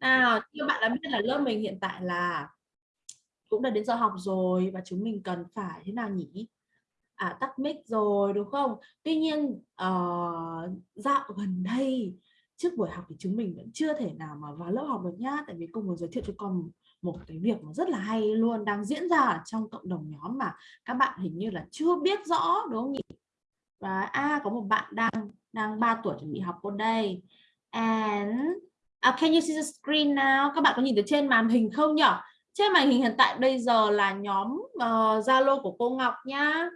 Nào, như bạn đã biết là lớp mình hiện tại là cũng đã đến giờ học rồi và chúng mình cần phải thế nào nhỉ? À, tắt mic rồi đúng không? Tuy nhiên uh, dạo gần đây trước buổi học thì chúng mình vẫn chưa thể nào mà vào lớp học được nhá tại vì cô muốn giới thiệu cho con một cái việc mà rất là hay luôn đang diễn ra trong cộng đồng nhóm mà các bạn hình như là chưa biết rõ đúng không nhỉ? Và à có một bạn đang đang 3 tuổi chuẩn bị học cô đây. And uh, can you see the screen now? Các bạn có nhìn thấy trên màn hình không nhỉ? Trên màn hình hiện tại bây giờ là nhóm ờ, Zalo uh, của cô Ngọc nhá.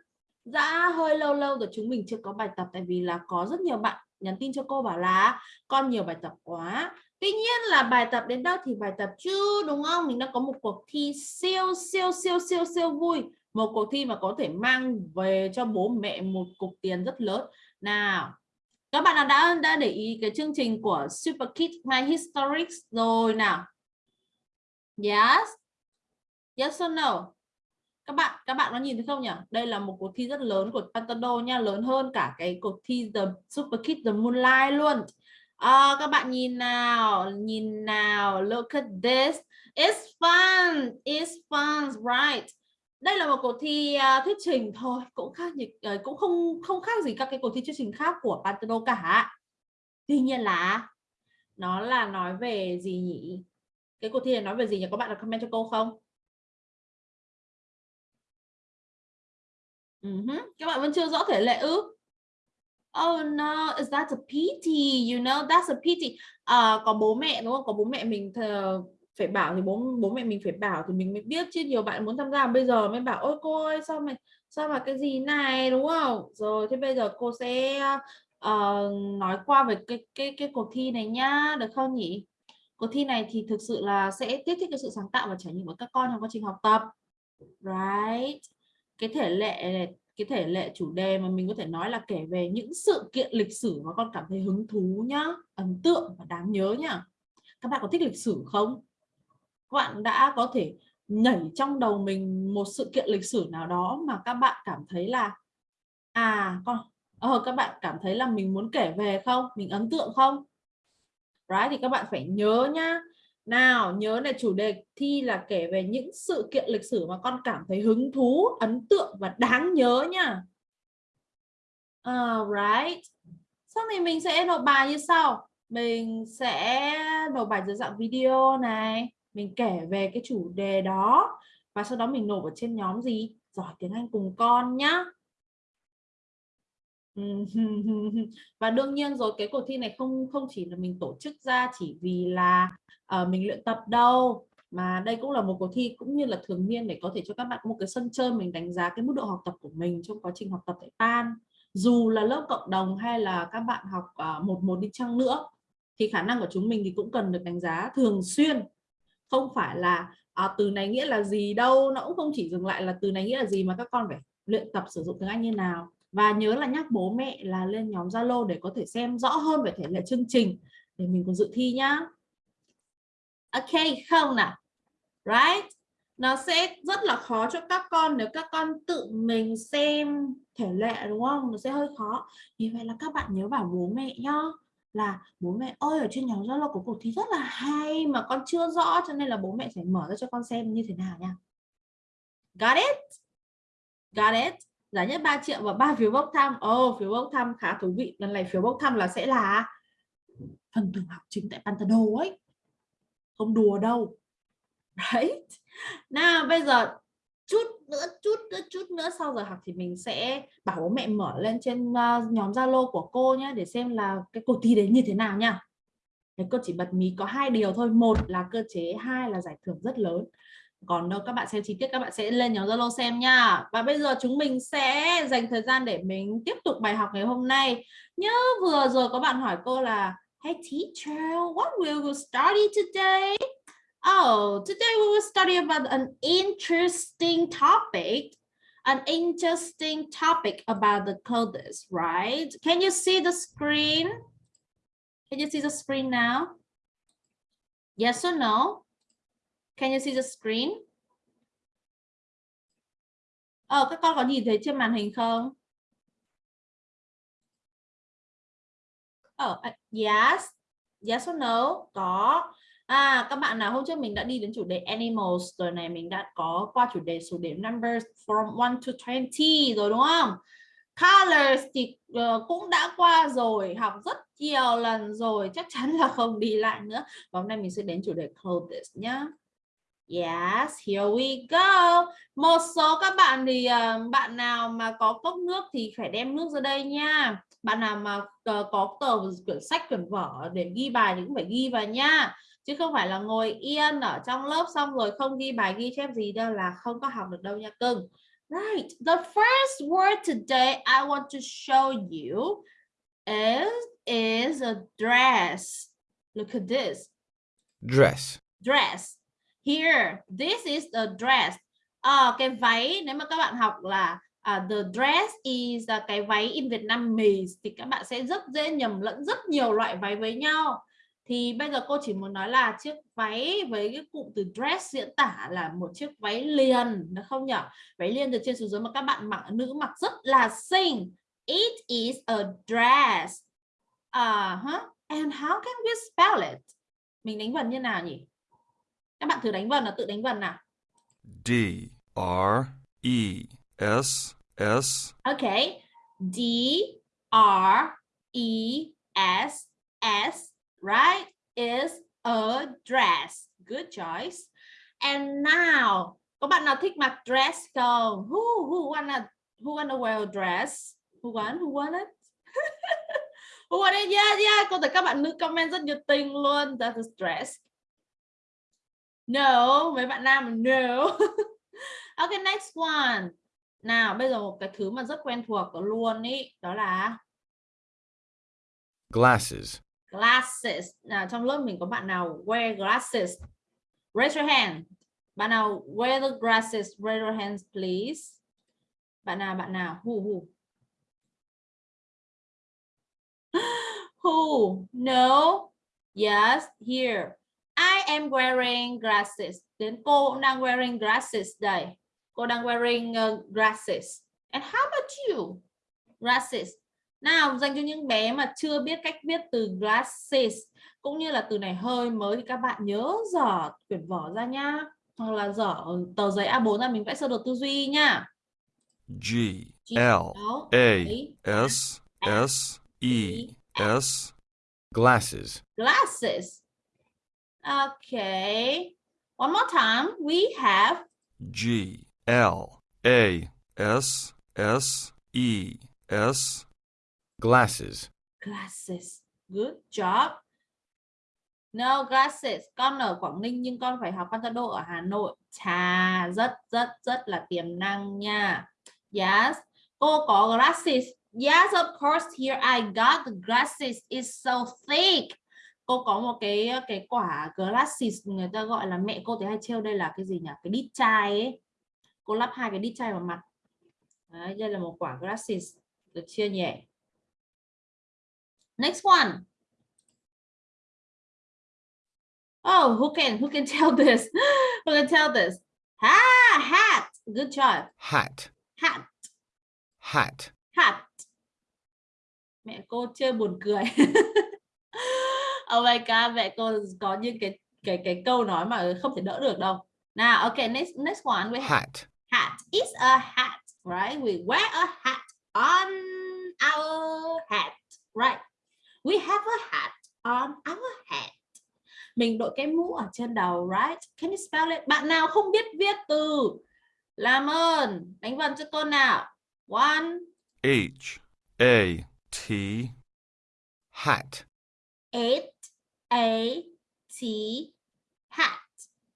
Đã hơi lâu lâu rồi chúng mình chưa có bài tập tại vì là có rất nhiều bạn nhắn tin cho cô bảo là con nhiều bài tập quá. Tuy nhiên là bài tập đến đâu thì bài tập chứ đúng không? Mình đã có một cuộc thi siêu siêu siêu siêu siêu vui. Một cuộc thi mà có thể mang về cho bố mẹ một cục tiền rất lớn. Nào, các bạn nào đã đã để ý cái chương trình của Super Kids My Historics rồi nào? Yes. Yes or no? Các bạn các bạn có nhìn thấy không nhỉ? Đây là một cuộc thi rất lớn của Pantado nha, lớn hơn cả cái cuộc thi The Super Kids The Moonlight luôn. À, các bạn nhìn nào, nhìn nào, look at this. It's fun, it's fun, right? Đây là một cuộc thi uh, thuyết trình thôi cũng khác uh, cũng không không khác gì các cái cuộc thi thuyết trình khác của Pantano cả tuy nhiên là nó là nói về gì nhỉ cái cuộc thi này nói về gì nhỉ có bạn là comment cho cô không uh -huh. các bạn vẫn chưa rõ thể lệ ư Oh no, is that a pity? You know, that's a pity. À, có bố mẹ đúng không? Có bố mẹ mình phải bảo thì bố bố mẹ mình phải bảo thì mình mới biết chứ nhiều bạn muốn tham gia bây giờ mới bảo ôi cô ơi sao mày sao mà cái gì này? Đúng không? Rồi thế bây giờ cô sẽ uh, nói qua về cái cái cái cuộc thi này nhá được không nhỉ? Cuộc thi này thì thực sự là sẽ kích thích cái sự sáng tạo và trải nghiệm của các con trong quá trình học tập. Right? Cái thể lệ cái thể lệ chủ đề mà mình có thể nói là kể về những sự kiện lịch sử mà con cảm thấy hứng thú nhá ấn tượng và đáng nhớ nhá. Các bạn có thích lịch sử không? Bạn đã có thể nhảy trong đầu mình một sự kiện lịch sử nào đó mà các bạn cảm thấy là à con ờ, các bạn cảm thấy là mình muốn kể về không? Mình ấn tượng không? Right thì các bạn phải nhớ nhá. Nào nhớ này chủ đề thi là kể về những sự kiện lịch sử mà con cảm thấy hứng thú ấn tượng và đáng nhớ nhá. Uh, right sau này mình sẽ nộp bài như sau. Mình sẽ nộp bài dưới dạng video này mình kể về cái chủ đề đó và sau đó mình nộp ở trên nhóm gì? Giỏi tiếng Anh cùng con nhá. Và đương nhiên rồi cái cuộc thi này không không chỉ là mình tổ chức ra chỉ vì là uh, mình luyện tập đâu mà đây cũng là một cuộc thi cũng như là thường niên để có thể cho các bạn một cái sân chơi mình đánh giá cái mức độ học tập của mình trong quá trình học tập tại Pan dù là lớp cộng đồng hay là các bạn học uh, một một đi chăng nữa thì khả năng của chúng mình thì cũng cần được đánh giá thường xuyên không phải là à, từ này nghĩa là gì đâu nó cũng không chỉ dừng lại là từ này nghĩa là gì mà các con phải luyện tập sử dụng tiếng Anh như nào. Và nhớ là nhắc bố mẹ là lên nhóm Zalo để có thể xem rõ hơn về thể lệ chương trình để mình còn dự thi nhá. Ok không nào? Right? Nó sẽ rất là khó cho các con nếu các con tự mình xem thể lệ đúng không? Nó sẽ hơi khó. Vì vậy là các bạn nhớ bảo bố mẹ nhá là bố mẹ ơi ở trên nhóm Zalo có cuộc thi rất là hay mà con chưa rõ cho nên là bố mẹ phải mở ra cho con xem như thế nào nha. Got it? Got it? Giá nhất 3 triệu và ba phiếu bốc thăm. Oh, phiếu bốc thăm khá thú vị. Lần này phiếu bốc thăm là sẽ là phần thưởng học chính tại Pantano ấy. Không đùa đâu. Right? Nào bây giờ chút nữa chút nữa chút nữa sau giờ học thì mình sẽ bảo bố mẹ mở lên trên uh, nhóm Zalo của cô nhé để xem là cái cuộc thi đấy như thế nào nha Thế cô chỉ bật mí có hai điều thôi một là cơ chế hai là giải thưởng rất lớn. Còn đâu các bạn xem chi tiết các bạn sẽ lên nhóm Zalo xem nha và bây giờ chúng mình sẽ dành thời gian để mình tiếp tục bài học ngày hôm nay. Nhớ vừa rồi có bạn hỏi cô là Hey teacher, what will we study today? Oh, today we will study about an interesting topic, an interesting topic about the coders, right? Can you see the screen? Can you see the screen now? Yes or no? Can you see the screen? Oh, các con có nhìn thấy trên màn hình không? Oh, uh, yes. Yes or no? Có. À các bạn nào hôm trước mình đã đi đến chủ đề animals rồi này mình đã có qua chủ đề số điểm numbers from 1 to 20 rồi đúng không? Colors thì uh, cũng đã qua rồi, học rất nhiều lần rồi, chắc chắn là không đi lại nữa. Và hôm nay mình sẽ đến chủ đề clothes nhá. Yes, here we go. Một số các bạn thì uh, bạn nào mà có cốc nước thì phải đem nước ra đây nha. Bạn nào mà uh, có tờ quyển sách quyển vở để ghi bài thì cũng phải ghi vào nha. Chứ không phải là ngồi yên ở trong lớp xong rồi không ghi bài ghi chép gì đâu là không có học được đâu nha cưng. Right. The first word today I want to show you is is a dress. Look at this. Dress. Dress. Here, this is the dress. À, cái váy nếu mà các bạn học là uh, the dress is uh, cái váy in Vietnamese thì các bạn sẽ rất dễ nhầm lẫn rất nhiều loại váy với nhau. Thì bây giờ cô chỉ muốn nói là chiếc váy với cái cụm từ dress diễn tả là một chiếc váy liền, nó không nhỉ? Váy liền từ trên xuống dưới mà các bạn mặc nữ mặc rất là xinh. It is a dress. Uh -huh. And how can we spell it? Mình đánh vần như nào nhỉ? Các bạn thử đánh vần là tự đánh vần nào. D R E S S. Okay. D R E S S, right? Is a dress. Good choice. And now, có bạn nào thích mặc dress không? Who who wanna who wanna wear a dress? Who want? Who want it? who want it? Yeah, yeah. Cô thấy các bạn nữ comment rất nhiệt tình luôn. That is dress. No, mấy bạn nam no. ok, next one. Nào, bây giờ một cái thứ mà rất quen thuộc luôn ý, đó là glasses. Glasses. Nào, trong lớp mình có bạn nào wear glasses? Raise your hand. Bạn nào wear the glasses? Raise your hands, please. Bạn nào, bạn nào? Who, who? who? No. Yes, here. I am wearing glasses. Đến cô cũng đang wearing glasses đây. Cô đang wearing uh, glasses. And how about you? Glasses. Nào, dành cho những bé mà chưa biết cách viết từ glasses cũng như là từ này hơi mới thì các bạn nhớ dở quyển vở ra nhá. Hoặc là dở tờ giấy A4 ra mình vẽ sơ đồ tư duy nhá. G L A S S E S glasses. Glasses. Okay. One more time. We have G L A S S E S glasses. Glasses. Good job. No glasses. Con ở Quảng Ninh nhưng con phải học Pantado ở Hà Nội. Chà, rất rất rất là tiềm năng nha. Yes. Cô có glasses. Yes, of course. Here I got the glasses. It's so thick cô có một cái cái quả glasses người ta gọi là mẹ cô thì hay treo đây là cái gì nhỉ cái đít chai ấy cô lắp hai cái đít chai vào mặt Đấy, đây là một quả glasses được chưa nhỉ next one. Oh who can who can tell this? Who can tell this? Ah hat. Good job. Hat. Hat. Hat. Hat. Mẹ cô chơi buồn cười. Oh my god mẹ cô có những cái cái cái câu nói mà không thể đỡ được đâu. Nào okay next next one we hat. Hat. Is a hat right? We wear a hat on our head right we have a hat on our head. Mình đội cái mũ ở trên đầu right? Can you spell it? Bạn nào không biết viết từ? Làm ơn. Đánh vần cho cô nào. One. H A T hat. H A T hat.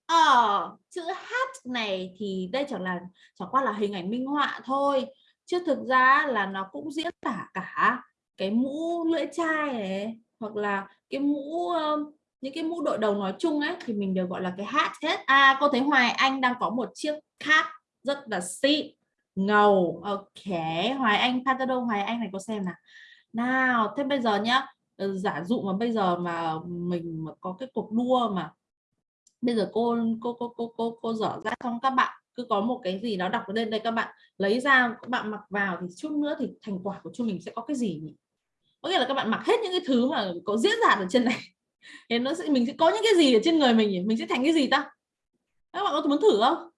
Ờ, chữ hat này thì đây chẳng là chẳng qua là hình ảnh minh họa thôi. Chứ thực ra là nó cũng diễn tả cả cái mũ lưỡi chai này hoặc là cái mũ ờ, những cái mũ đội đầu nói chung ấy thì mình đều gọi là cái hat hết. À cô thấy Hoài Anh đang có một chiếc hat rất là xịn ngầu. Ok, Hoài Anh Patado Hoài Anh này cô xem nào. Nào, thế bây giờ nhá, ờ, giả dụ mà bây giờ mà mình mà có cái cuộc đua mà bây giờ cô cô cô cô cô cô dở ra xong các bạn cứ có một cái gì đó đọc lên đây các bạn lấy ra các bạn mặc vào thì chút nữa thì thành quả của chúng mình sẽ có cái gì nhỉ có nghĩa là các bạn mặc hết những cái thứ mà có diễn ra ở trên này. Thì nó sẽ, mình sẽ có những cái gì ở trên người mình nhỉ? Mình sẽ thành cái gì ta? Các bạn có muốn thử không?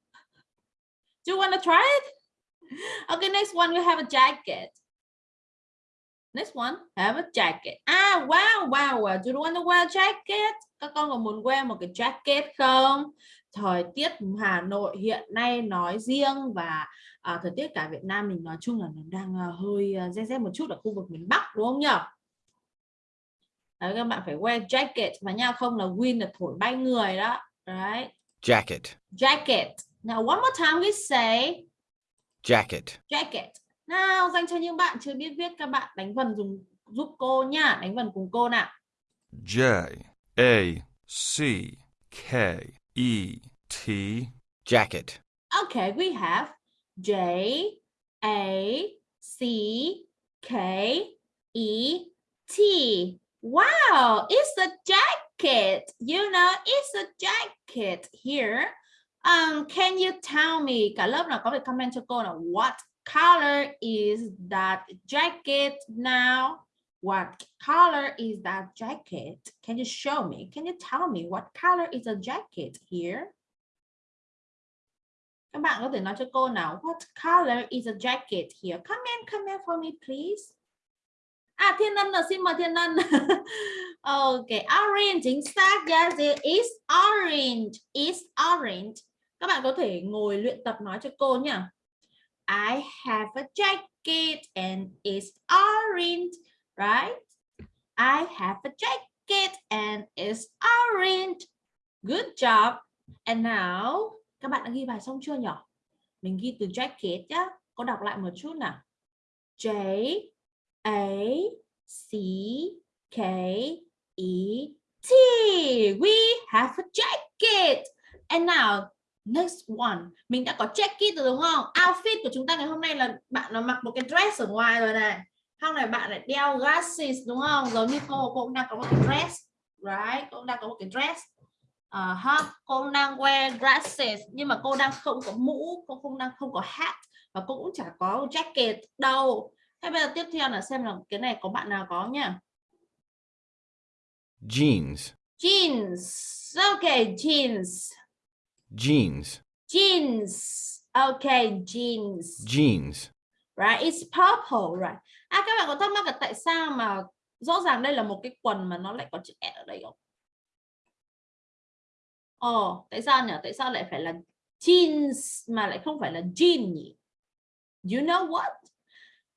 Do you wanna try it? Okay, next one, we have a jacket. Next one, have a jacket. Ah wow wow wow. Do you wanna wear a jacket? Các con có muốn wear một cái jacket không? Thời tiết Hà Nội hiện nay nói riêng và à, thời tiết cả Việt Nam mình nói chung là nó đang uh, hơi uh, rét rét một chút ở khu vực miền Bắc đúng không nhỉ Đấy, các bạn phải wear jacket và nha không là wind là thổi bay người đó. Đấy. Jacket, jacket. Now one more time we say jacket, jacket. Nào dành cho những bạn chưa biết viết các bạn đánh vần dùng giúp cô nha đánh vần cùng cô nào. J A C K E T, jacket, okay we have J A C K E T. Wow it's a jacket. You know it's a jacket here. Um can you tell me cả nào có comment cho cô là what color is that jacket now? What color is that jacket? Can you show me? Can you tell me what color is a jacket here các bạn có thể nói cho cô nào, what color is a jacket here? Comment comment for me, please. À thiên ân là xin mời thiên ân. Ok, orange, chính xác. Yes, it is orange. Is orange. Các bạn có thể ngồi luyện tập nói cho cô nhỉ I have a jacket and it's orange, right? I have a jacket and it's orange. Good job. And now các bạn đã ghi bài xong chưa nhỉ mình ghi từ jacket nhá có đọc lại một chút nào J A C K E T. We have a jacket. And now next one. Mình đã có jacket rồi đúng không? Outfit của chúng ta ngày hôm nay là bạn nó mặc một cái dress ở ngoài rồi này. sau này bạn lại đeo glasses đúng không? Giống như cô, cô cũng đang có một cái dress. Right? Cô cũng đang có một cái dress. Uh, ha, cô đang wear glasses nhưng mà cô đang không có mũ, cô không đang không có hat và cô cũng chả có jacket đâu Thế bây giờ tiếp theo là xem là cái này có bạn nào có nhá. jeans, Jeans. Okay, jeans. jeans, Jeans. Okay, jeans. jeans, Right, it's purple, right. À các bạn có thắc mắc là tại sao mà rõ ràng đây là một cái quần mà nó lại có chữ S ở đây không? Ồ, tại sao nhỉ? Tại sao lại phải là jeans mà lại không phải là jean nhỉ? You know what?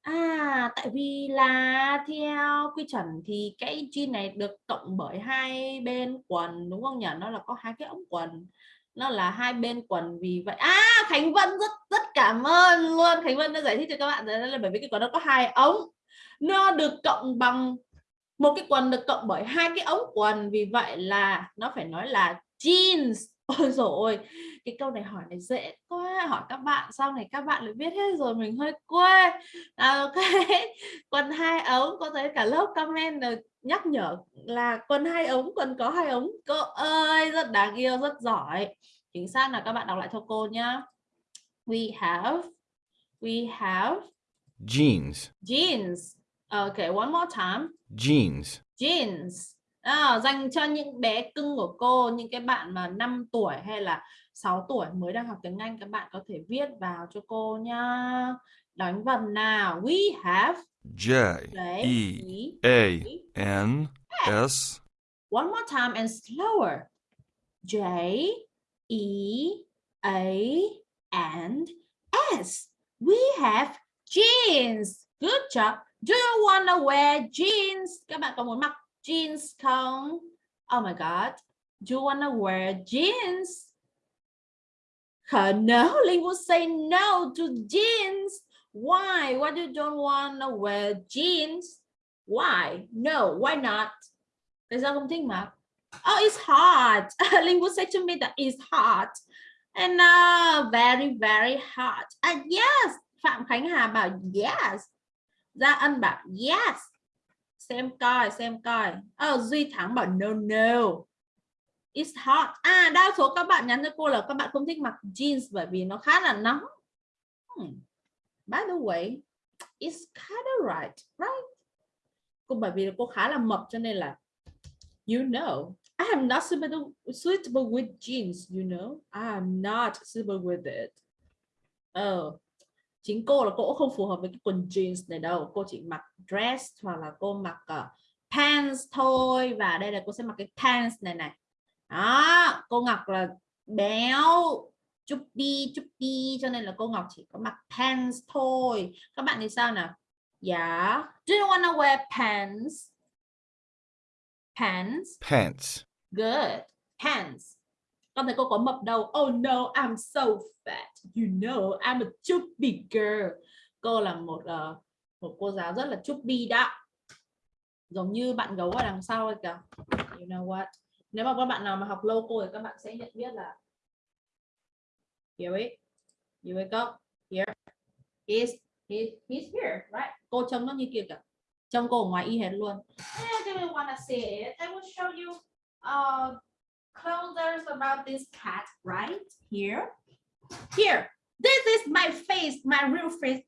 À, tại vì là theo quy chuẩn thì cái jean này được cộng bởi hai bên quần đúng không nhỉ? Nó là có hai cái ống quần. Nó là hai bên quần vì vậy. À, Khánh Vân rất rất cảm ơn luôn. Khánh Vân đã giải thích cho các bạn là bởi vì cái quần nó có hai ống. Nó được cộng bằng một cái quần được cộng bởi hai cái ống quần vì vậy là nó phải nói là jeans. Ôi rồi cái câu này hỏi này dễ quá. Hỏi các bạn sau này các bạn lại biết hết rồi mình hơi quê. À, ok. Quần hai ống có thấy cả lớp comment là nhắc nhở là quần hai ống quần có hai ống? Cô ơi rất đáng yêu rất giỏi. Chính xác là các bạn đọc lại cho cô nhá. We have we have jeans, jeans. Okay one more time. Jeans, jeans à, dành cho những bé cưng của cô những cái bạn mà 5 tuổi hay là 6 tuổi mới đang học tiếng Anh các bạn có thể viết vào cho cô nhá. Đánh vần nào. We have J E A N S, one more time and slower. J E A and S. We have jeans. Good job. Do you want to wear jeans? Các bạn có muốn mặc jeans không oh my god. Do you want to wear jeans? Her no Ling would say no to jeans. Why? Why you don't want to wear jeans? Why? No why not? Tại sao không thích mặc oh it's hot. Linh would say to me that it's hot. And uh, very very hot. Uh, yes Phạm Khánh Hà bảo yes. Gia Ân bảo yes xem coi xem coi ờ, Duy Thắng bảo no no It's hot. À đa số các bạn nhắn cho cô là các bạn không thích mặc jeans bởi vì nó khá là nóng. Hmm. By the way, it's kind of right, right? Cô bởi vì cô khá là mập cho nên là You know, I am not suitable, suitable with jeans, you know. I am not suitable with it. oh chính cô là cô cũng không phù hợp với cái quần jeans này đâu. Cô chỉ mặc dress hoặc là cô mặc uh, pants thôi. Và đây là cô sẽ mặc cái pants này này. Đó, cô Ngọc là béo, chubby, chubby cho nên là cô Ngọc chỉ có mặc pants thôi. Các bạn thì sao nào? Yeah. Do you wanna wear pants? Pants. Pants. Good. Pants. Con thấy cô có mập đâu. Oh no, I'm so fat. You know, I'm a chubby girl. Cô là một uh, một cô giáo rất là chubby đó. Giống như bạn gấu ở đằng sau ấy kìa. You know what? Nếu mà các bạn nào mà học lâu cô thì các bạn sẽ nhận biết là Here it. Here wake go. Here is he, he's here, right? Cô trông nó như kia kìa. Trông cô ở ngoài y hệt luôn. i don't wanna see it? I will show you uh closers about this cat right here. Here, this is my face, my real face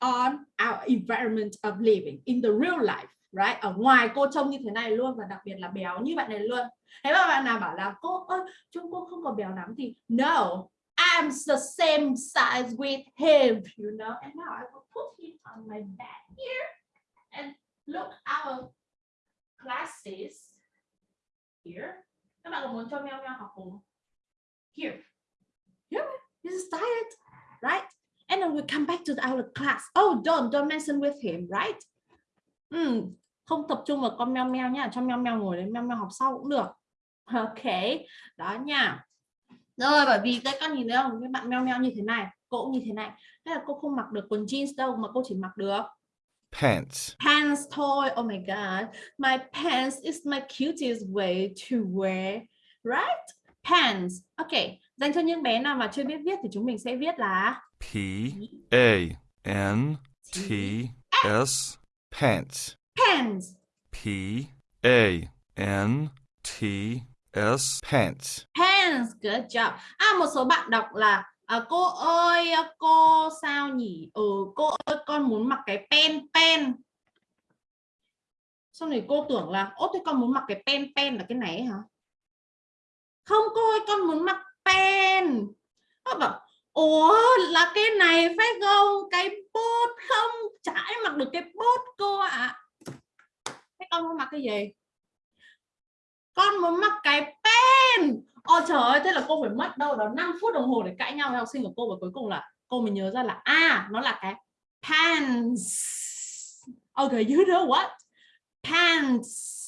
on our environment of living in the real life, right? Ở ngoài cô trông như thế này luôn và đặc biệt là béo như bạn này luôn. Thế mà bạn nào bảo là cô ơi, trông cô không có béo lắm thì no, I'm the same size with him, you know. And now I will put him on my back here and look our classes here. Các bạn có muốn cho meo meo học cùng? Here. Here, this is diet, right? And then we come back to our class. Oh, don't, don't mention with him, right? mm, không tập trung vào con meo meo nha, cho meo meo ngồi đấy, meo meo học sau cũng được. Ok, đó nha. Rồi, bởi vì các con nhìn thấy không, cái bạn meo meo như thế này, cô cũng như thế này. Thế là cô không mặc được quần jeans đâu mà cô chỉ mặc được Pants. pants toy. Oh my god, my pants is my cutest way to wear, right? Pants. Ok, dành cho những bé nào mà chưa biết viết thì chúng mình sẽ viết là P A N T S. Pants. pants. P A N T S. Pants. Pants, good job. À một số bạn đọc là à, cô ơi à, cô sao nhỉ? Ừ cô ơi con muốn mặc cái pen pen. Sau này cô tưởng là ô thế con muốn mặc cái pen pen là cái này hả? Không cô ơi con muốn mặc pen. Cô bảo Ủa là cái này phải không? Cái bốt không? Chả mặc được cái bốt cô ạ. À. Thế con muốn mặc cái gì? Con muốn mặc cái pen. Ôi trời ơi, thế là cô phải mất đâu đó 5 phút đồng hồ để cãi nhau với học sinh của cô và cuối cùng là cô mới nhớ ra là à nó là cái pants. Okay, you know what? Pants.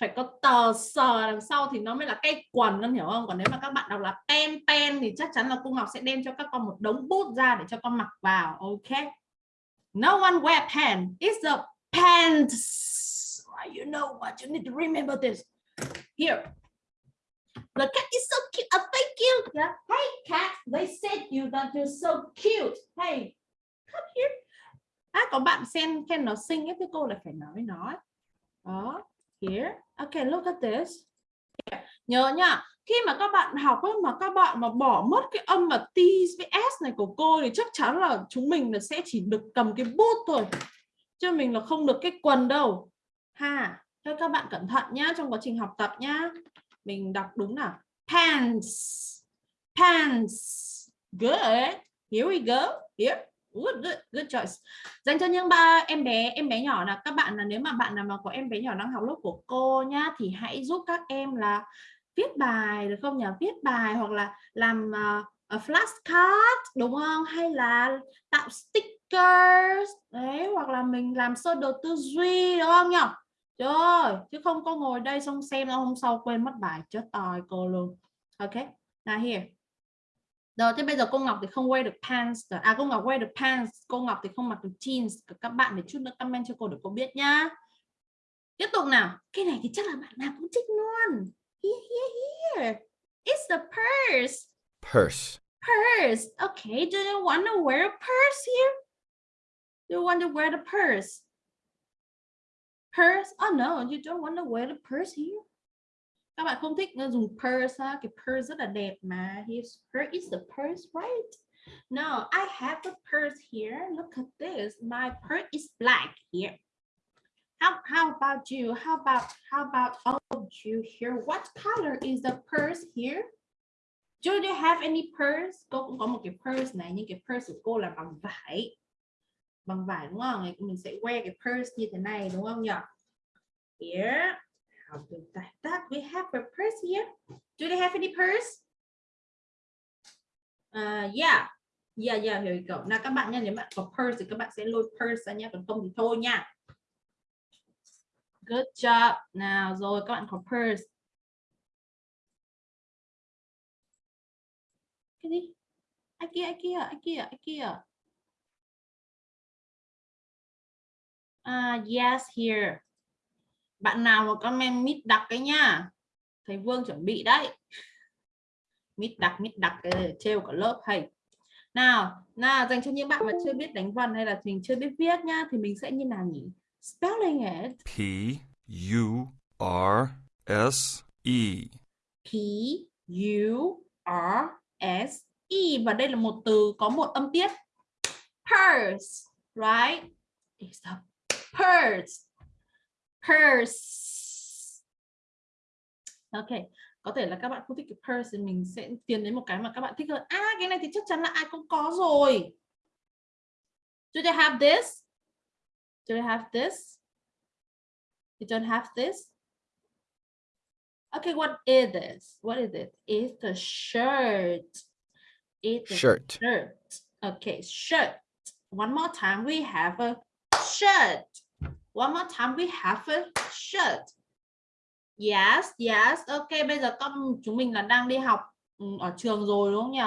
Phải có tờ sờ đằng sau thì nó mới là cái quần con hiểu không? Còn nếu mà các bạn đọc là pen pen thì chắc chắn là cô Ngọc sẽ đem cho các con một đống bút ra để cho con mặc vào ok? No one wear pen. It's the pants. You know what? You need to remember this here. The cat is so cute. Oh, thank you yeah. hey cat they said you that you're so cute. Hey come here. À, có bạn xem khen nó xinh ấy thì cô lại phải nói với nó. Đó here. Okay look at this. Yeah. nhớ nhá khi mà các bạn học ấy, mà các bạn mà bỏ mất cái âm mà T với S này của cô thì chắc chắn là chúng mình là sẽ chỉ được cầm cái bút thôi. Chứ mình là không được cái quần đâu. Ha thế các bạn cẩn thận nhá trong quá trình học tập nhá. Mình đọc đúng nào. Pants. Pants. Good. Here we go. Here good, good, good choice. Dành cho những ba em bé em bé nhỏ là các bạn là nếu mà bạn nào mà có em bé nhỏ đang học lớp của cô nhá thì hãy giúp các em là viết bài được không nhỉ? Viết bài hoặc là làm uh, flashcard đúng không? Hay là tạo stickers đấy hoặc là mình làm sơ đồ tư duy đúng không nhỉ? Trời chứ không có ngồi đây xong xem nó hôm sau quên mất bài chết tòi cô luôn ok now here rồi thế bây giờ cô Ngọc thì không wear được pants rồi. À cô Ngọc wear được pants, cô Ngọc thì không mặc được jeans. Các bạn để chút nữa comment cho cô để cô biết nhá. Tiếp tục nào. Cái này thì chắc là bạn nào cũng thích luôn. Here, here, here. It's the purse. Purse. Purse. Okay, do you want to wear a purse here? Do you want to wear the purse? Purse? Oh no, you don't want to wear the purse here. Các bạn không thích ờ, dùng purse ha? cái purse rất là đẹp mà. His her is the purse right? No I have a purse here. Look at this. My purse is black here. How how about you? How about how about all of you here? What color is the purse here? Do you have any purse? Cô cũng có một cái purse này nhưng cái purse của cô là bằng vải bằng vải đúng không? Mình sẽ wear cái purse như thế này đúng không nhỉ here how do that that. We have a purse here. Do they have any purse? Uh, yeah. Yeah yeah here we go. Nào các bạn nha nếu bạn có purse thì các bạn sẽ lôi purse ra nha còn không thì thôi nha. Good job. Nào rồi các bạn có purse. Cái gì? Ai kia ai kia ai kia ai kia? À yes here. Bạn nào mà comment mít đặc cái nha thầy Vương chuẩn bị đấy. Mít đặc mít đặc cái trêu cả lớp hay nào nào dành cho những bạn mà chưa biết đánh vần hay là mình chưa biết viết nhá thì mình sẽ như nào nhỉ? Spelling it. P U R S E. P U R S E. Và đây là một từ có một âm tiết. Purse right? It's a purse. Purse. Ok có thể là các bạn không thích cái purse thì mình sẽ tiến đến một cái mà các bạn thích hơn. À cái này thì chắc chắn là ai cũng có rồi. Do they have this? Do they have this? You don't have this. Okay what is this? What is it? It's the shirt. It's a Shirt. shirt. Okay, shirt. One more time, we have a shirt. One more time, we have a shirt. Yes, yes. Okay, bây giờ con chúng mình là đang đi học ừ, ở trường rồi đúng không nhỉ?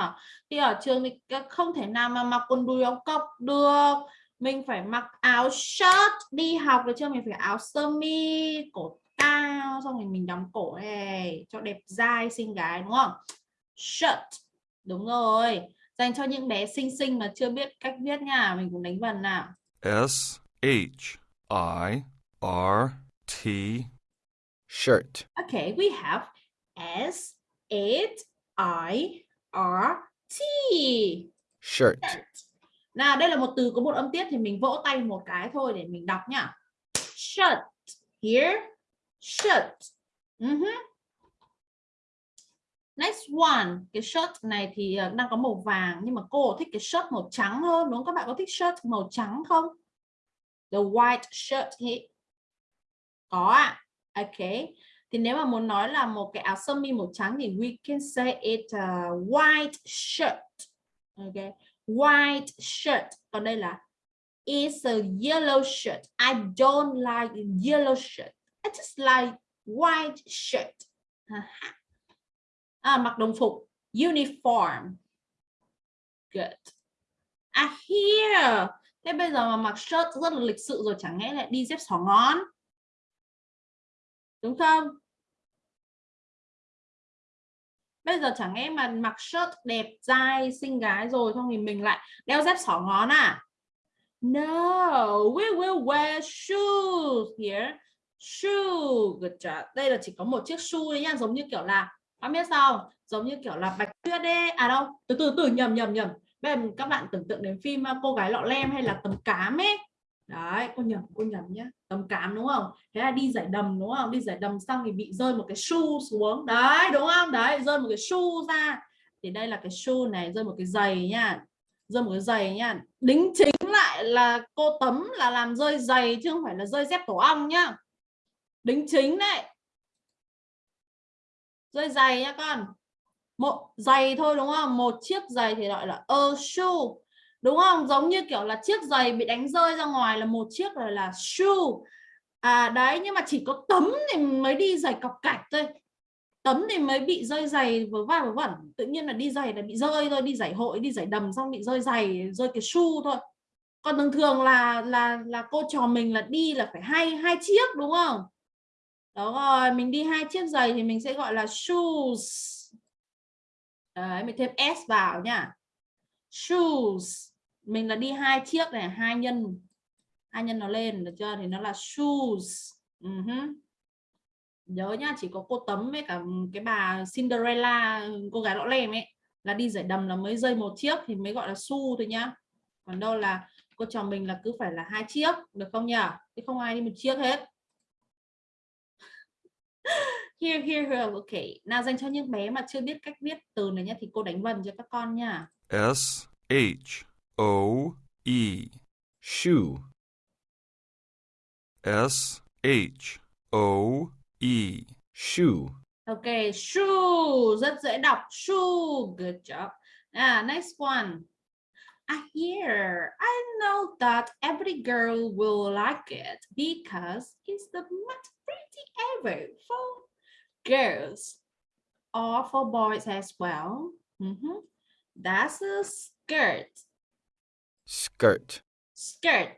Thì ở trường thì không thể nào mà mặc quần đùi áo cộc được. Mình phải mặc áo shirt đi học được chưa? Mình phải áo sơ mi, cổ cao, xong rồi mình đóng cổ này cho đẹp dai xinh gái đúng không? Shirt. Đúng rồi. Dành cho những bé xinh xinh mà chưa biết cách viết nha, mình cũng đánh vần nào. S H I R T. shirt, Okay, we have S H I R T. shirt, Shirt. Nào, đây là một từ có một âm tiết thì mình vỗ tay một cái thôi để mình đọc nhá. Shirt. Here. Shirt. Mhm. Next one, cái shirt này thì ờ, đang có màu vàng nhưng mà cô thích cái shirt màu trắng hơn đúng không? Các bạn có thích shirt màu trắng không? The white shirt thế có ạ. Ok. Thì nếu mà muốn nói là một cái áo sơ mi màu trắng thì we can say it a white shirt. Ok. White shirt. Còn đây là it's a yellow shirt. I don't like yellow shirt. I just like white shirt. À, mặc đồng phục uniform good I here thế bây giờ mà mặc shirt rất là lịch sự rồi, chẳng lẽ lại đi dép xỏ ngón? Đúng không? Bây giờ chẳng lẽ mà mặc shirt đẹp, dai, xinh gái rồi xong thì mình lại đeo dép xỏ ngón à? No, we will wear shoes here. Shoe, good job. Đây là chỉ có một chiếc shoe đấy nha giống như kiểu là không biết sao giống như kiểu là bạch tuyết đấy à đâu từ từ từ, nhầm nhầm nhầm bây giờ các bạn tưởng tượng đến phim à, cô gái lọ lem hay là tấm cám ấy. Đấy, cô nhầm cô nhầm nhá. Tấm cám đúng không? Thế là đi giải đầm đúng không? Đi giải đầm xong thì bị rơi một cái shoe xuống. Đấy, đúng không? Đấy, rơi một cái shoe ra. Thì đây là cái shoe này, rơi một cái giày nha rơi một cái giày nha đính chính lại là cô tấm là làm rơi giày chứ không phải là rơi dép tổ ong nhá. Đính chính đấy. Rơi giày nha con một giày thôi, đúng không? Một chiếc giày thì gọi là a shoe, đúng không? Giống như kiểu là chiếc giày bị đánh rơi ra ngoài là một chiếc rồi là shoe. À đấy, nhưng mà chỉ có tấm thì mới đi giày cọc cạch thôi. Tấm thì mới bị rơi giày vớ va vớ vẩn. Tự nhiên là đi giày là bị rơi thôi, đi giải hội, đi giải đầm xong bị rơi giày, rơi cái shoe thôi. Còn thường thường là là là cô trò mình là đi là phải hai hai chiếc, đúng không? Đó rồi, mình đi hai chiếc giày thì mình sẽ gọi là shoes đấy, mình thêm s vào nha shoes. Mình là đi hai chiếc này, hai nhân hai nhân nó lên được chưa? Thì nó là shoes. Ừ uh -huh. nhớ nhá, chỉ có cô tấm với cả cái bà Cinderella, cô gái lọ lem ấy, là đi giải đầm là mới rơi một chiếc thì mới gọi là su thôi nhá. Còn đâu là cô chồng mình là cứ phải là hai chiếc, được không nhỉ chứ không ai đi một chiếc hết here here here ok. Nào dành cho những bé mà chưa biết cách viết từ này nhá thì cô đánh vần cho các con nha S H O E. Shoe. S H O E. Shoe. Ok shoe. Rất dễ đọc. Shoe. Good job. Ah next one. I hear I know that every girl will like it because it's the most pretty ever. For girls or for boys as well. Mhm. that's a skirt. Skirt. Skirt.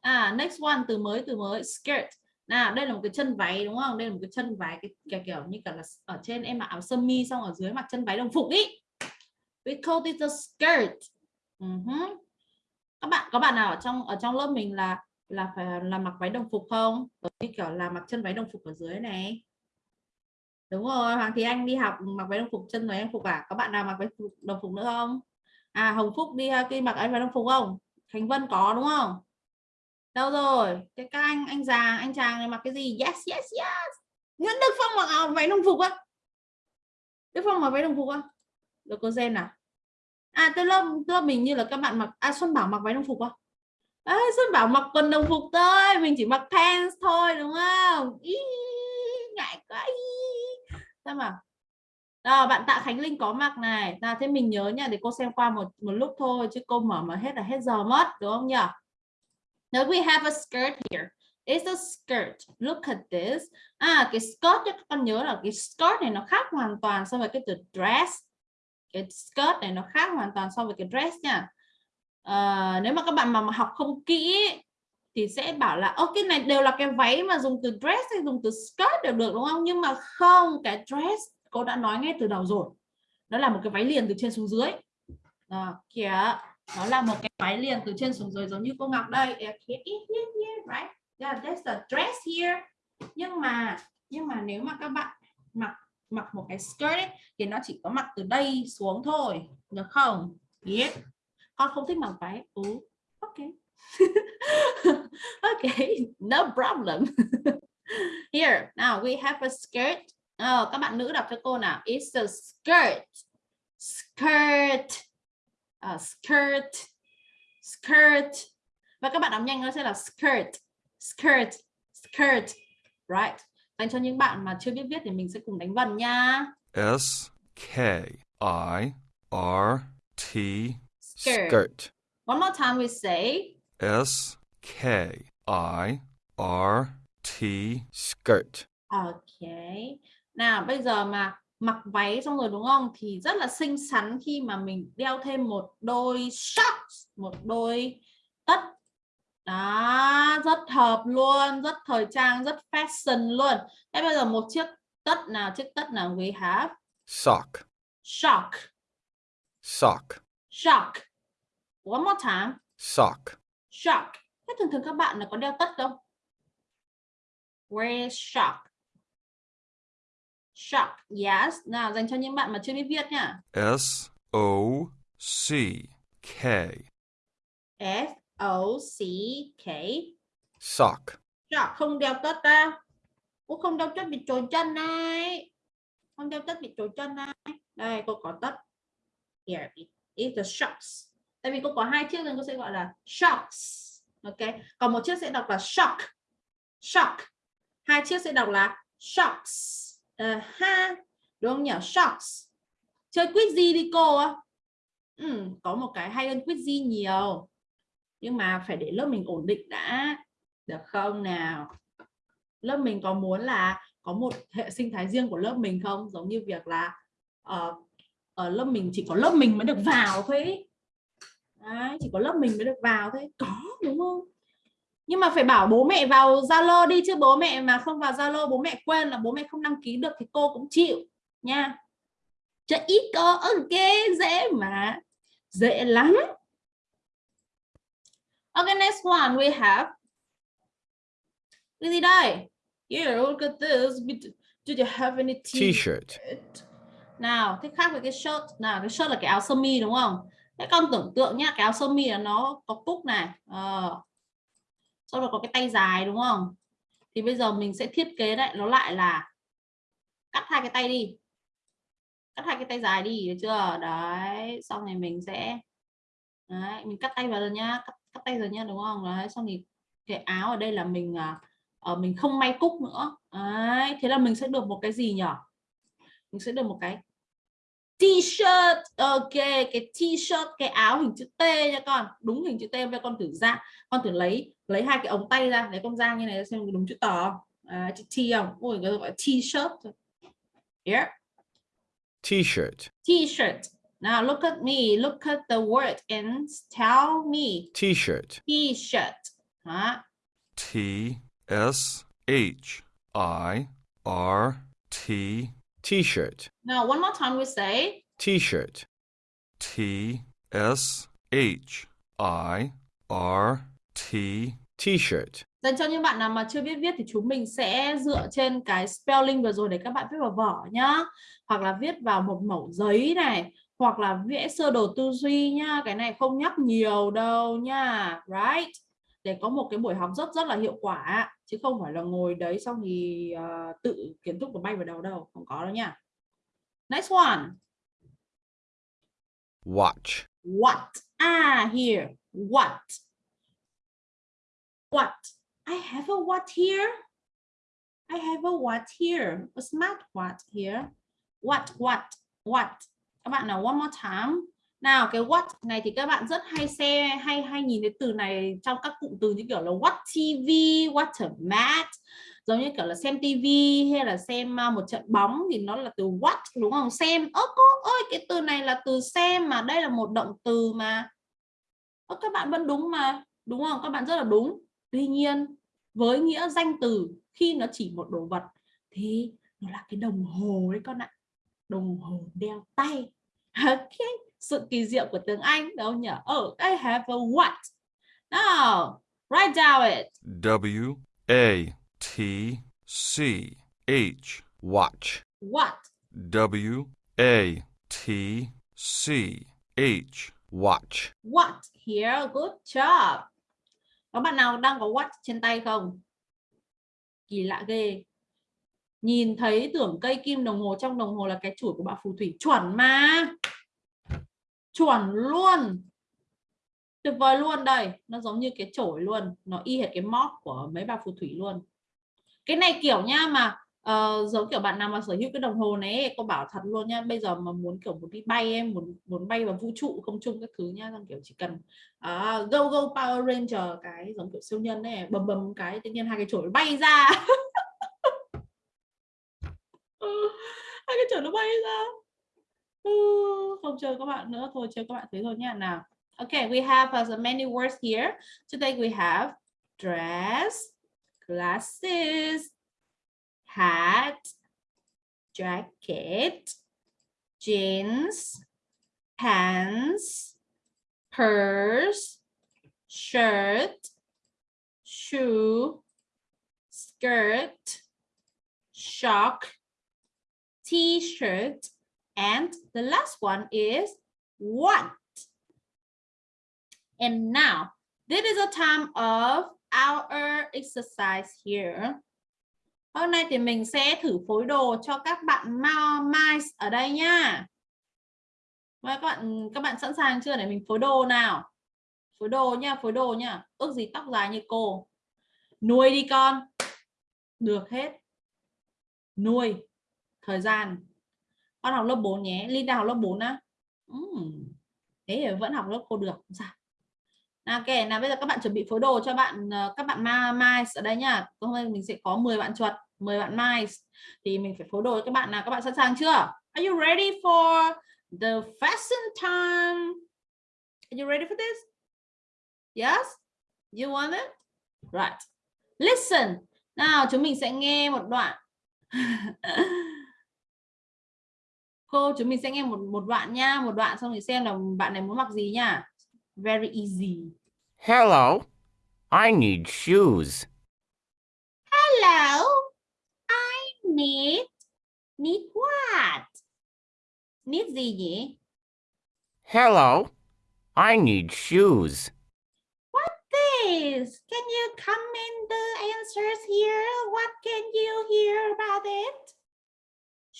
À next one từ mới từ mới skirt. Nào đây là một cái chân váy đúng không? Đây là một cái chân váy cái kiểu, kiểu như cả là ở trên em mặc áo sơ mi xong ở dưới mặc chân váy đồng phục ý. We call it a skirt. Uh-huh. các bạn có bạn nào ở trong ở trong lớp mình là là phải là mặc váy đồng phục không? Như kiểu là mặc chân váy đồng phục ở dưới này đúng rồi hoàng thì anh đi học mặc váy đồng phục chân váy đồng phục à? Có bạn nào mặc váy đồng phục nữa không? À hồng phúc đi ờ, khi mặc váy đồng phục không? Khánh vân có đúng không? Đâu rồi? Cái các anh anh già anh chàng này mặc cái gì? Yes yes yes! Nguyễn đức phong mặc áo váy đồng phục á? Đức phong mặc váy đồng phục á? Được cô gen à à tôi lớp lớp mình như là các bạn mặc à xuân bảo mặc váy đồng phục á? À, xuân bảo mặc quần đồng phục thôi mình chỉ mặc pants thôi đúng không? Ý, ngại quá sao mà đó, bạn Tạ Khánh Linh có mặc này là thế mình nhớ nha để cô xem qua một một lúc thôi chứ cô mở mà hết là hết giờ mất đúng không nhỉ Now we have a skirt here. It's a skirt. Look at this. À cái skirt các con nhớ là cái skirt này nó khác hoàn toàn so với cái từ dress. Cái skirt này nó khác hoàn toàn so với cái dress nha. À, nếu mà các bạn mà học không kỹ thì sẽ bảo là ok cái này đều là cái váy mà dùng từ dress hay dùng từ skirt đều được đúng không? Nhưng mà không, cái dress cô đã nói ngay từ đầu rồi. Nó là một cái váy liền từ trên xuống dưới. À, kìa nó là một cái váy liền từ trên xuống dưới giống như cô Ngọc đây right yeah, that's the dress here nhưng mà nhưng mà nếu mà các bạn mặc mặc một cái skirt ấy, thì nó chỉ có mặc từ đây xuống thôi được không yeah. con không thích mặc váy ừ ok ok no problem. Here now we have a skirt. Oh, các bạn nữ đọc cho cô nào. It's a skirt. Skirt. Uh, skirt. Skirt. Và các bạn đọc nhanh nó sẽ là skirt. Skirt. Skirt. Right. Dành cho những bạn mà chưa biết viết thì mình sẽ cùng đánh vần nha. S K I R T. Skirt. skirt. One more time we say S K I R T skirt. Okay nào bây giờ mà mặc váy xong rồi đúng không? Thì rất là xinh xắn khi mà mình đeo thêm một đôi shorts một đôi tất. Đó rất hợp luôn rất thời trang rất fashion luôn. Thế bây giờ một chiếc tất nào chiếc tất nào we have sock. Shock sock. Shock one more time. Sock. Shock thế thường thường các bạn là có đeo tất không? Wear shock. Shock yes. Nào dành cho những bạn mà chưa biết viết nhá. S O C K. S O C K. Sock shock không đeo tất ra cũng không đeo tất bị trồi chân này không đeo tất bị trồi chân này đây cô có tất. Here is. The shocks. Tại vì cô có hai chiếc nên cô sẽ gọi là shocks ok. Còn một chiếc sẽ đọc là shock. Shock. Hai chiếc sẽ đọc là shocks. Uh, ha. Đúng không nhỉ? Shocks. Chơi quiz gì đi cô? Ừ, có một cái hay hơn quiz gì nhiều. Nhưng mà phải để lớp mình ổn định đã. Được không nào? Lớp mình có muốn là có một hệ sinh thái riêng của lớp mình không? Giống như việc là uh, ở lớp mình chỉ có lớp mình mới được vào thôi Đấy, chỉ có lớp mình mới được vào thôi. Có đúng không? Nhưng mà phải bảo bố mẹ vào Zalo đi chứ bố mẹ mà không vào Zalo bố mẹ quên là bố mẹ không đăng ký được thì cô cũng chịu nha. Cho ít cô ok dễ mà dễ lắm. Okay next one we have. Cái gì đây? Here look at this. Do you have any t-shirt. Nào thế khác với cái shirt. Nào cái shirt là cái áo sơ mi đúng không các con tưởng tượng nhá, cái áo sơ mi là nó có cúc này. à, Sau đó có cái tay dài đúng không? Thì bây giờ mình sẽ thiết kế lại nó lại là cắt hai cái tay đi. Cắt hai cái tay dài đi, được chưa? Đấy, xong này mình sẽ Đấy, mình cắt tay vào rồi nhá, cắt, cắt tay rồi nhá đúng không? Đấy, xong thì cái áo ở đây là mình ở mình không may cúc nữa. Đấy, thế là mình sẽ được một cái gì nhỉ? Mình sẽ được một cái t-shirt ok cái t-shirt cái áo hình chữ T nha con đúng hình chữ T với con thử ra con thử lấy lấy hai cái ống tay ra để con ra như này xem đúng chữ tỏ à, chữ T không? Ôi cái gọi t-shirt here T-shirt. t-shirt. Now look at me look at the word and tell me. T-shirt. t-shirt. Đó. T S H I R T T-shirt. now one more time we say T-shirt. T S H I R T T-shirt. Dành cho những bạn nào mà chưa biết viết thì chúng mình sẽ dựa trên cái spelling vừa rồi để các bạn viết vào vở nhá. Hoặc là viết vào một mẩu giấy này, hoặc là vẽ sơ đồ tư duy nhá. Cái này không nhắc nhiều đâu nha. Right? Để có một cái buổi học rất rất là hiệu quả chứ không phải là ngồi đấy xong thì uh, tự kiến thức của bay vào đầu đâu, không có đâu nha. Next one. Watch. What? Ah, here. What? What? I have a what here. I have a what here. A smart what here. What? What? What? Các bạn nào one more time. Nào cái what này thì các bạn rất hay xem hay hay nhìn thấy từ này trong các cụm từ như kiểu là what TV, what a mat giống như kiểu là xem TV hay là xem à, một trận bóng thì nó là từ watch đúng không? Xem. Ơ cô ơi cái từ này là từ xem mà đây là một động từ mà. Ơ các bạn vẫn đúng mà đúng không? Các bạn rất là đúng. Tuy nhiên với nghĩa danh từ khi nó chỉ một đồ vật thì nó là cái đồng hồ đấy con ạ. Đồng hồ đeo tay. Ok sự kỳ diệu của tiếng Anh đâu nhỉ? Oh I have a what? Now write down it. W A T C H Watch. what? W A T C H Watch. what? Here good job. Có bạn nào đang có what trên tay không? Kỳ lạ ghê. Nhìn thấy tưởng cây kim đồng hồ trong đồng hồ là cái chuỗi của bà phù thủy chuẩn mà chuẩn luôn. Tuyệt vời luôn đây. Nó giống như cái chổi luôn. Nó y hệt cái móc của mấy bà phù thủy luôn. Cái này kiểu nha mà uh, giống kiểu bạn nào mà sở hữu cái đồng hồ này cô bảo thật luôn nha bây giờ mà muốn kiểu muốn đi bay em muốn muốn bay vào vũ trụ không chung các thứ nha xong kiểu chỉ cần uh, go go Power Ranger cái giống kiểu siêu nhân này bầm bầm cái tự nhiên hai cái chổi bay ra. Hai cái chổi nó bay ra không chơi các bạn nữa. Thôi, chơi các bạn thế thôi nha. Nào. Okay we have as many words here. Today we have dress, glasses, hat, jacket, jeans, pants, purse, shirt, shoe, skirt shock t-shirt and the last one is want. And now, this is a time of our exercise here. Hôm nay thì mình sẽ thử phối đồ cho các bạn mice ở đây nha. Và các bạn các bạn sẵn sàng chưa để mình phối đồ nào? Phối đồ nha, phối đồ nha. Ước gì tóc dài như cô. Nuôi đi con. Được hết. Nuôi. Thời gian con học lớp 4 nhé. Linda học lớp 4 á. Uhm. thế thì vẫn học lớp cô được. Sao nào ok nào bây giờ các bạn chuẩn bị phối đồ cho bạn ờ, các bạn mai ở đây nhá. Hôm nay mình sẽ có 10 bạn chuột 10 bạn mai, thì mình phải phối đồ cho các bạn nào. Các bạn sẵn sàng chưa? Are you ready for the fashion time? Are you ready for this? Yes? You want it? Right. Listen. Nào chúng mình sẽ nghe một đoạn. cô chúng mình sẽ nghe một một đoạn nha một đoạn xong thì xem là bạn này muốn mặc gì nha very easy Hello, I need shoes. hello I need need what need gì nhỉ Hello, I need shoes. This, can you comment the answers here? What can you hear about it?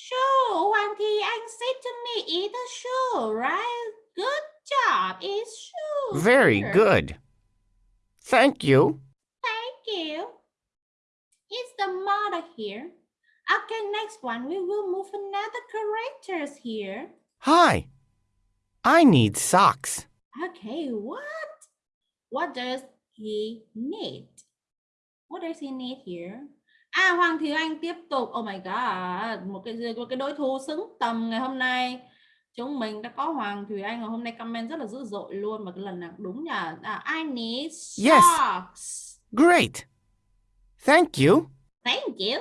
Shoe, Hoàng Thị Anh said to me, it's a shoe, right? Good job, it's shoe. Very here. good. Thank you. Thank you. It's the mother here. Okay, next one, we will move another characters here. Hi. I need socks. Okay, what? What does he need? What does he need here? À, Hoàng Thùy Anh tiếp tục. Oh my god, một cái một cái đối thủ xứng tầm ngày hôm nay. Chúng mình đã có Hoàng Thùy Anh ngày hôm nay comment rất là dữ dội luôn mà cái lần nào đúng nhỉ. À, I need Yes. socks. Great. Thank you. Thank you.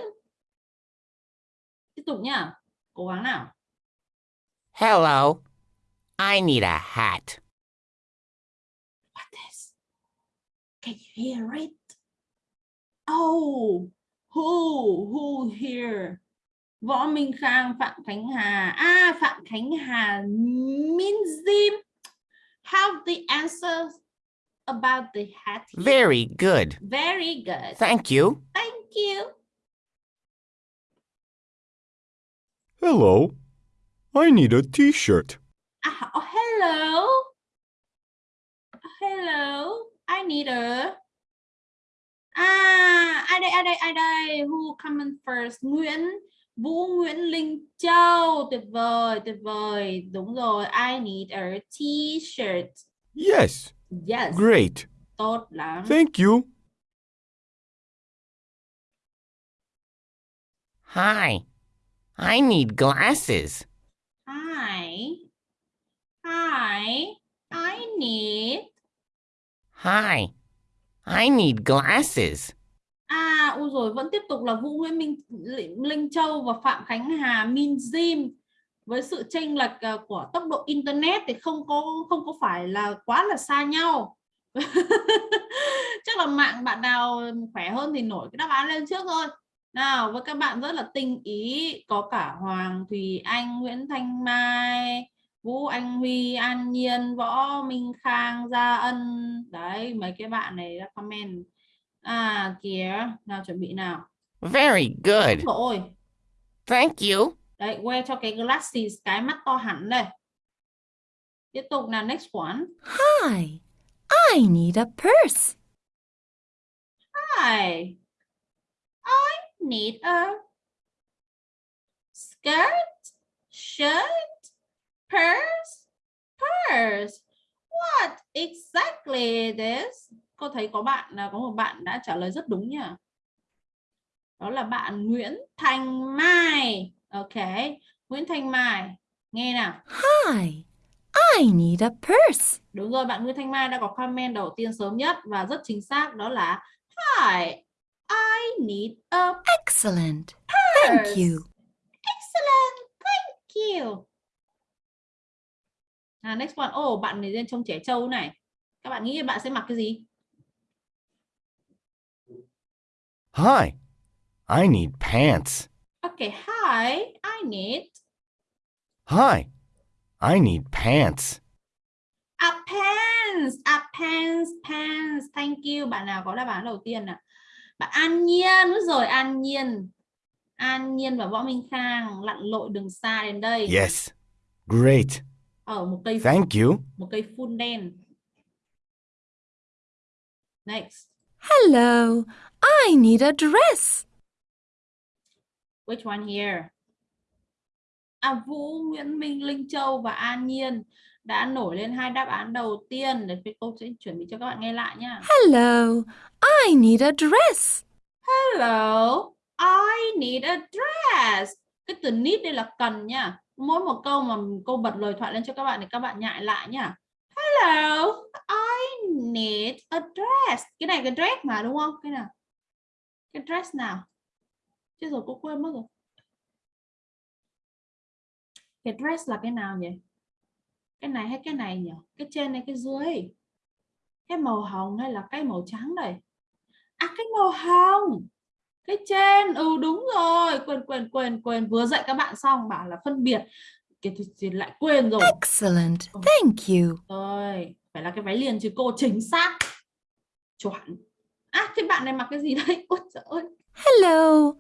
Tiếp tục nhá. Cố gắng nào. Hello. I need a hat. What is? Can you hear it? Oh, who, who here? Võ Minh Khang, Phạm Khánh Hà. À, Phạm Khánh Hà means them. Have the answers about the hat. here? Very good. Very good. Thank you. Thank you. Hello. I need a t-shirt. Ah, oh, hello. Hello. I need a. À, ai đây, ai đây, ai đây? Who coming first? Nguyễn, Vũ Nguyễn Linh Châu. Tuyệt vời, tuyệt vời. Đúng rồi. I need a t-shirt. Yes. Yes. Great. Tốt lắm. Thank you. Hi. I need glasses. Hi. Hi. I need. Hi. I need glasses. À, ôi rồi vẫn tiếp tục là Vũ Nguyễn Minh Linh Châu và Phạm Khánh Hà Min Jim với sự chênh lệch ờ, của tốc độ internet thì không có không có phải là quá là xa nhau. Chắc là mạng bạn nào khỏe hơn thì nổi cái đáp án lên trước thôi. Nào với các bạn rất là tinh ý có cả Hoàng Thùy Anh Nguyễn Thanh Mai Vũ Anh Huy An Nhiên Võ Minh Khang Gia Ân. Đấy mấy cái bạn này đã comment. À kìa nào chuẩn bị nào. Very good. rồi Thank you. đấy que cho cái glasses cái mắt to hẳn đây. Tiếp tục nào next one. Hi, I need a purse. Hi, I need a skirt, shirt, purse, purse. What exactly is this? Cô thấy có bạn là có một bạn đã trả lời rất đúng nha. Đó là bạn Nguyễn Thanh Mai. Ok, Nguyễn Thanh Mai. Nghe nào. Hi, I need a purse. Đúng rồi, bạn Nguyễn Thanh Mai đã có comment đầu tiên sớm nhất và rất chính xác đó là Hi, I need a Excellent. Thank purse. you. Excellent, thank you. À, next one. Oh, bạn này lên trông trẻ trâu này. Các bạn nghĩ bạn sẽ mặc cái gì? Hi. I need pants. Okay, hi, I need Hi. I need pants. a pants, a pants, pants. Thank you. Bạn nào có đáp án đầu tiên nào? Bạn An Nhiên, đúng rồi, An Nhiên. An Nhiên và Võ Minh Khang lặn lội đường xa đến đây. Yes. Great. Ở một cây Thank you. một cây phun đen. Next. Hello, I need a dress. Which one here? À, Vũ, Nguyễn Minh, Linh Châu và An Nhiên đã nổi lên hai đáp án đầu tiên. Để cô sẽ chuẩn bị cho các bạn nghe lại nhá. Hello, I need a dress. Hello, I need a dress. Cái từ need đây là cần nha. Mỗi một câu mà cô bật lời thoại lên cho các bạn thì các bạn nhại lại nhá. Hello, I need a dress. Cái này cái dress mà đúng không? Cái nào? Cái dress nào? Chưa rồi cô quên mất rồi. Cái dress là cái nào nhỉ? Cái này hay cái này nhỉ? Cái trên hay cái dưới? Cái màu hồng hay là cái màu trắng đây? À cái màu hồng. Cái trên, ừ đúng rồi, quên quên quên quên vừa dạy các bạn xong bảo là phân biệt kia thì, lại quên rồi Excellent. Thank you. rồi phải là cái váy liền chứ cô chính xác chuẩn à thế bạn này mặc cái gì đây ôi trời ơi Hello.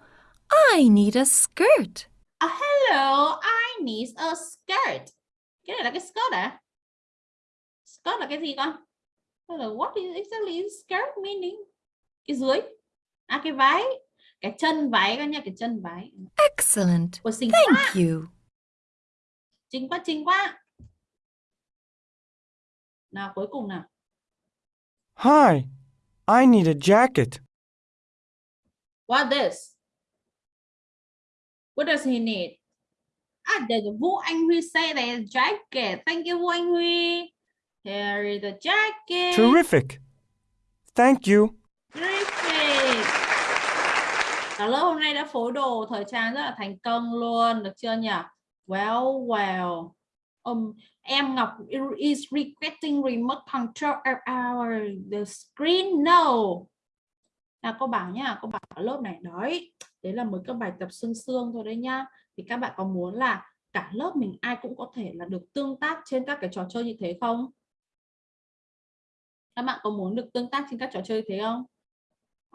I need a skirt. À, hello, I need a skirt. Cái này là cái skirt à? Skirt là cái gì con? Là what is exactly skirt meaning? Cái dưới. À cái váy. Cái chân váy con nha, cái chân váy. Excellent. Ôi xinh quá, Thank you. xinh quá, xinh quá. Nào cuối cùng nào. Hi, I need a jacket. What this? What does he need? Ah, there's Vũ Anh Huy say there's jacket. Thank you, Vũ Anh Huy. Here is the jacket. Terrific. Thank you. Terrific. Cả lớp hôm nay đã phối đồ thời trang rất là thành công luôn, được chưa nhỉ? Well, well. Um, em Ngọc is requesting remote control of our the screen. No. Là cô bảo nhá, cô bảo ở lớp này đấy. Đấy là mới các bài tập xương xương thôi đấy nhá. Thì các bạn có muốn là cả lớp mình ai cũng có thể là được tương tác trên các cái trò chơi như thế không? Các bạn có muốn được tương tác trên các trò chơi như thế không?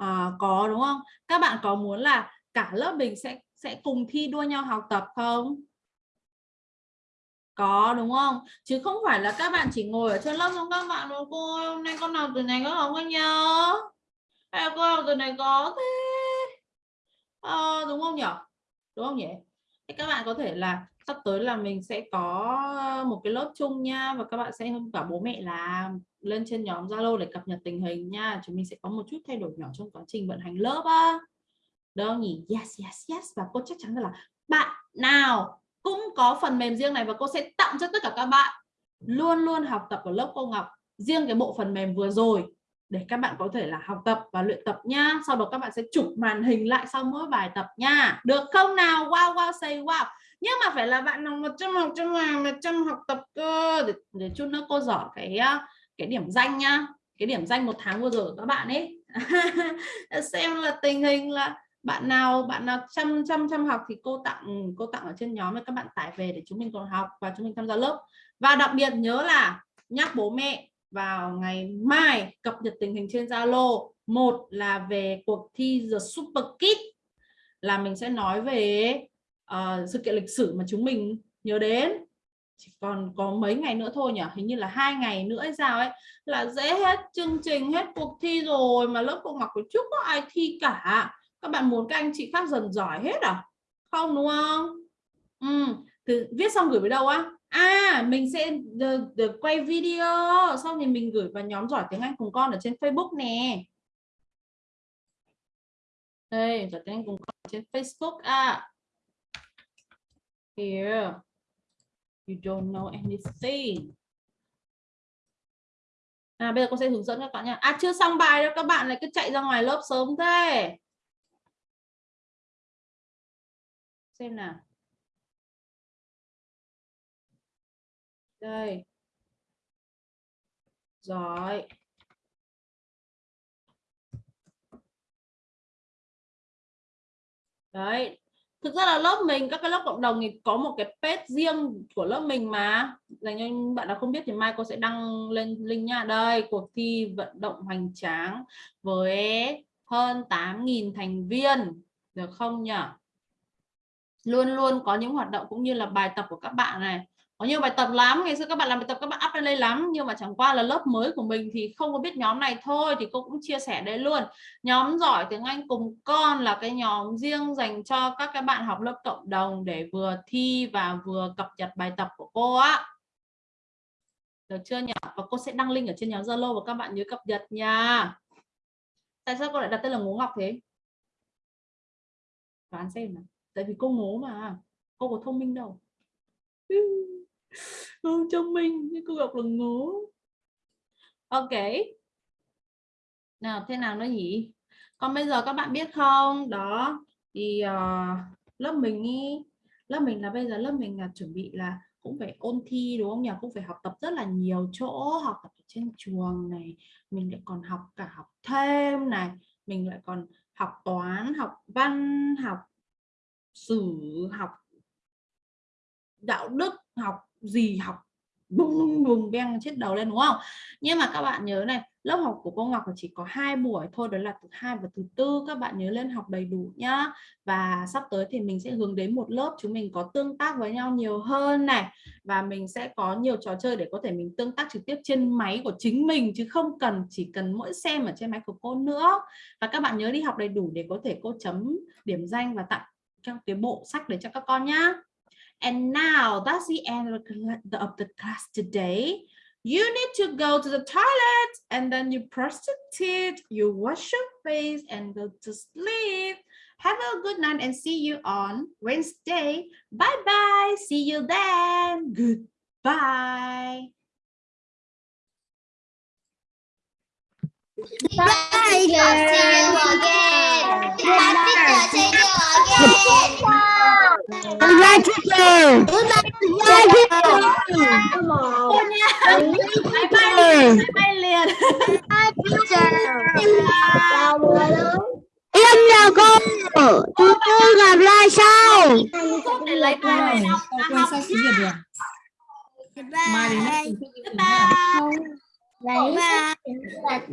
À, có đúng không? Các bạn có muốn là cả lớp mình sẽ sẽ cùng thi đua nhau học tập không? Có đúng không? Chứ không phải là các bạn chỉ ngồi ở trên lớp xong các bạn nói cô ơi, hôm nay con nào từ này có không có nhớ? Hay là cô học từ này có thế? à, đúng không nhỉ? Đúng không nhỉ? Thế các bạn có thể là sắp tới là mình sẽ có một cái lớp chung nha và các bạn sẽ cả bố mẹ là lên trên nhóm Zalo để cập nhật tình hình nha. Chúng mình sẽ có một chút thay đổi nhỏ trong quá trình vận hành lớp á. Được nhỉ? Yes, yes, yes. Và cô chắc chắn là bạn nào cũng có phần mềm riêng này và cô sẽ tặng cho tất cả các bạn luôn luôn học tập ở lớp cô Ngọc riêng cái bộ phần mềm vừa rồi để các bạn có thể là học tập và luyện tập nha sau đó các bạn sẽ chụp màn hình lại sau mỗi bài tập nha được không nào? Wow wow say wow. Nhưng mà phải là bạn nào một trăm học trăm làm một trăm học tập cơ. Để, để chút nữa cô dọn cái cái điểm danh nha cái điểm danh một tháng vừa rồi của các bạn ấy. Xem là tình hình là bạn nào bạn nào chăm chăm chăm học thì cô tặng cô tặng ở trên nhóm để các bạn tải về để chúng mình còn học và chúng mình tham gia lớp. Và đặc biệt nhớ là nhắc bố mẹ vào ngày mai cập nhật tình hình trên Zalo. Một là về cuộc thi The Super Kid là mình sẽ nói về uh, sự kiện lịch sử mà chúng mình nhớ đến. Chỉ còn có mấy ngày nữa thôi nhỉ? Hình như là hai ngày nữa hay sao ấy là dễ hết chương trình hết cuộc thi rồi mà lớp cô Ngọc của chúc có ai thi cả. Các bạn muốn các anh chị khác dần giỏi hết à? Không đúng không? Ừ. thì viết xong gửi về đâu á? À mình sẽ được, được quay video. Xong thì mình gửi vào nhóm giỏi tiếng Anh cùng con ở trên Facebook nè. Đây giỏi tiếng Anh cùng con trên Facebook. À here. You don't know anything. À bây giờ con sẽ hướng dẫn các bạn nha. À chưa xong bài đâu các bạn lại cứ chạy ra ngoài lớp sớm thế. Xem nào. Đây. Giỏi đấy. Thực ra là lớp mình, các cái lớp cộng đồng thì có một cái page riêng của lớp mình mà. Dành cho bạn nào không biết thì mai cô sẽ đăng lên link nha. Đây, cuộc thi vận động hoành tráng với hơn 8.000 thành viên. Được không nhỉ luôn luôn có những hoạt động cũng như là bài tập của các bạn này có nhiều bài tập lắm, ngày xưa các bạn làm bài tập, các bạn up lên đây lắm, nhưng mà chẳng qua là lớp mới của mình thì không có biết nhóm này thôi, thì cô cũng chia sẻ đây luôn. Nhóm giỏi tiếng Anh cùng con là cái nhóm riêng dành cho các cái bạn học lớp cộng đồng để vừa thi và vừa cập nhật bài tập của cô á. Được chưa nhỉ? Và cô sẽ đăng link ở trên nhóm Zalo và các bạn nhớ cập nhật nha. Tại sao cô lại đặt tên là ngố Ngọc thế? Đoán xem nào. Tại vì cô ngố mà, cô có thông minh đâu. không cho mình nhưng cô gặp là ngố. Ok. Nào thế nào nó nhỉ? Còn bây giờ các bạn biết không? Đó thì uh, lớp mình ý lớp mình là bây giờ lớp mình là chuẩn bị là cũng phải ôn thi đúng không nhỉ? Cũng phải học tập rất là nhiều chỗ học tập ở trên trường này mình lại còn học cả học thêm này mình lại còn học toán học văn học sử học đạo đức học gì học bùng bùng bùng beng chết đầu lên, đúng không? Nhưng mà các bạn nhớ này, lớp học của cô Ngọc chỉ có hai buổi thôi, đó là thứ hai và thứ tư, các bạn nhớ lên học đầy đủ nhá. Và sắp tới thì mình sẽ hướng đến một lớp chúng mình có tương tác với nhau nhiều hơn này, và mình sẽ có nhiều trò chơi để có thể mình tương tác trực tiếp trên máy của chính mình, chứ không cần chỉ cần mỗi xem ở trên máy của cô nữa. Và các bạn nhớ đi học đầy đủ để có thể cô chấm điểm danh và tặng trong cái bộ sách để cho các con nhá. And now that's the end of the cla- of the class today. You need to go to the toilet and then you brush your teeth, you wash your face and go to sleep. Have a good night and see you on Wednesday. Bye bye. See you then. Goodbye. Bye, teacher. See you again. Bye, teacher. See you again. Goodbye, teacher. Goodbye, Goodbye, teacher. Bye bye. Bye bye. Bye, teacher. Chào mưa. Em là cô. Chúng tôi gặp lại sau. Bye. Bye. Bye.